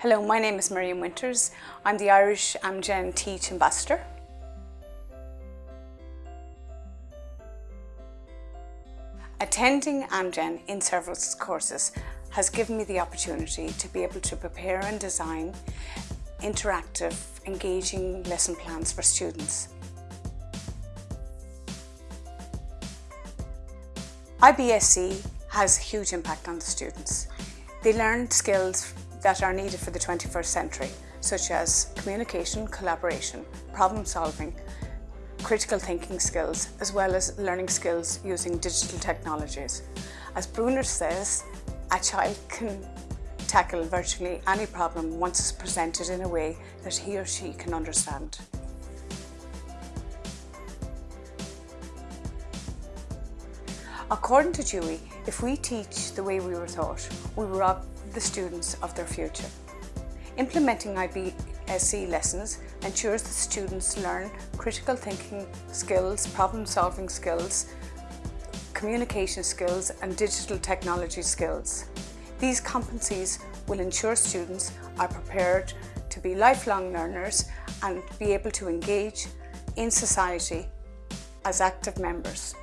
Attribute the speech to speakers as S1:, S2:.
S1: Hello, my name is Miriam Winters. I'm the Irish Amgen Teach Ambassador. Attending Amgen in-service courses has given me the opportunity to be able to prepare and design interactive, engaging lesson plans for students. IBSE has a huge impact on the students. They learn skills that are needed for the 21st century, such as communication, collaboration, problem solving, critical thinking skills, as well as learning skills using digital technologies. As Bruner says, a child can tackle virtually any problem once it's presented in a way that he or she can understand. According to Dewey, if we teach the way we were taught, we rob the students of their future. Implementing IBSE lessons ensures that students learn critical thinking skills, problem solving skills, communication skills and digital technology skills. These competencies will ensure students are prepared to be lifelong learners and be able to engage in society as active members.